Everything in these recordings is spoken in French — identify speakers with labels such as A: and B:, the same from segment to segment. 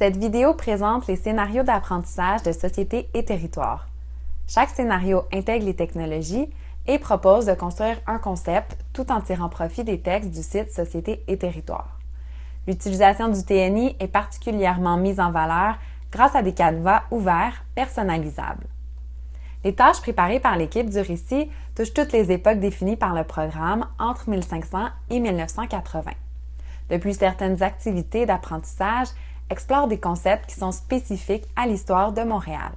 A: Cette vidéo présente les scénarios d'apprentissage de société et territoire. Chaque scénario intègre les technologies et propose de construire un concept tout en tirant profit des textes du site Société et territoire. L'utilisation du TNI est particulièrement mise en valeur grâce à des canevas ouverts personnalisables. Les tâches préparées par l'équipe du récit touchent toutes les époques définies par le programme entre 1500 et 1980. De plus, certaines activités d'apprentissage explorent des concepts qui sont spécifiques à l'histoire de Montréal.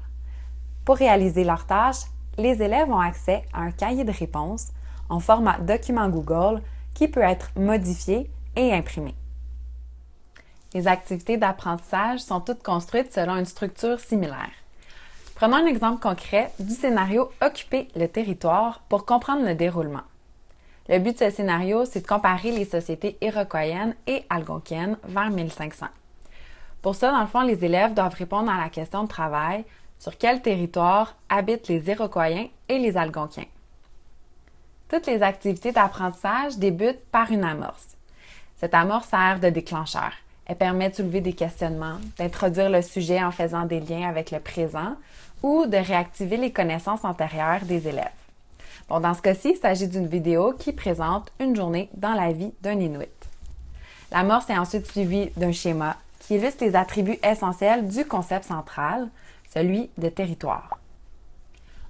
A: Pour réaliser leurs tâches, les élèves ont accès à un cahier de réponses en format document Google qui peut être modifié et imprimé. Les activités d'apprentissage sont toutes construites selon une structure similaire. Prenons un exemple concret du scénario Occuper le territoire pour comprendre le déroulement. Le but de ce scénario, c'est de comparer les sociétés iroquoiennes et algonquiennes vers 1500. Pour ça, dans le fond, les élèves doivent répondre à la question de travail sur quel territoire habitent les Iroquoiens et les Algonquiens. Toutes les activités d'apprentissage débutent par une amorce. Cette amorce sert de déclencheur. Elle permet de soulever des questionnements, d'introduire le sujet en faisant des liens avec le présent ou de réactiver les connaissances antérieures des élèves. Bon, dans ce cas-ci, il s'agit d'une vidéo qui présente une journée dans la vie d'un Inuit. L'amorce est ensuite suivie d'un schéma qui illustre les attributs essentiels du concept central, celui de territoire.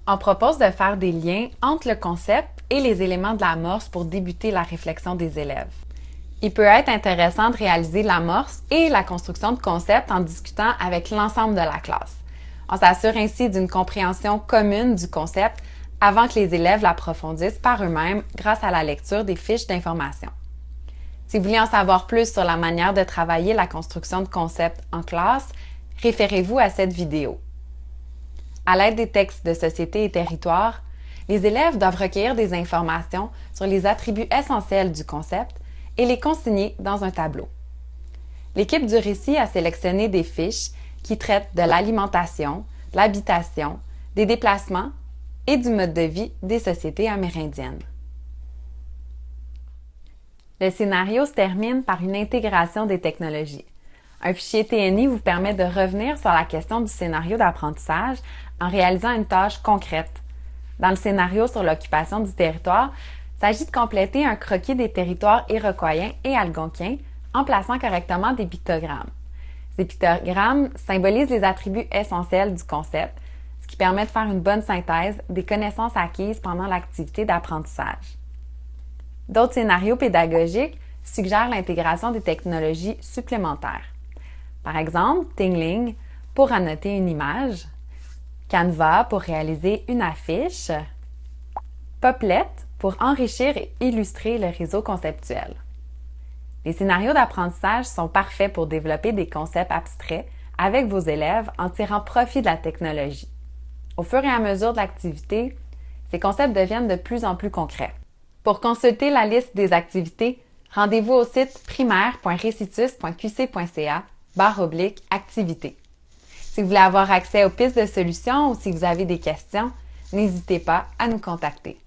A: On propose de faire des liens entre le concept et les éléments de l'amorce pour débuter la réflexion des élèves. Il peut être intéressant de réaliser l'amorce et la construction de concepts en discutant avec l'ensemble de la classe. On s'assure ainsi d'une compréhension commune du concept avant que les élèves l'approfondissent par eux-mêmes grâce à la lecture des fiches d'information. Si vous voulez en savoir plus sur la manière de travailler la construction de concepts en classe, référez-vous à cette vidéo. À l'aide des textes de société et territoire, les élèves doivent recueillir des informations sur les attributs essentiels du concept et les consigner dans un tableau. L'équipe du récit a sélectionné des fiches qui traitent de l'alimentation, l'habitation, des déplacements et du mode de vie des sociétés amérindiennes. Le scénario se termine par une intégration des technologies. Un fichier TNI vous permet de revenir sur la question du scénario d'apprentissage en réalisant une tâche concrète. Dans le scénario sur l'occupation du territoire, il s'agit de compléter un croquis des territoires iroquoiens et algonquiens en plaçant correctement des pictogrammes. Ces pictogrammes symbolisent les attributs essentiels du concept, ce qui permet de faire une bonne synthèse des connaissances acquises pendant l'activité d'apprentissage. D'autres scénarios pédagogiques suggèrent l'intégration des technologies supplémentaires. Par exemple, Tingling pour annoter une image, Canva pour réaliser une affiche, Poplet pour enrichir et illustrer le réseau conceptuel. Les scénarios d'apprentissage sont parfaits pour développer des concepts abstraits avec vos élèves en tirant profit de la technologie. Au fur et à mesure de l'activité, ces concepts deviennent de plus en plus concrets. Pour consulter la liste des activités, rendez-vous au site primaire.recitus.qc.ca barre oblique activité. Si vous voulez avoir accès aux pistes de solutions ou si vous avez des questions, n'hésitez pas à nous contacter.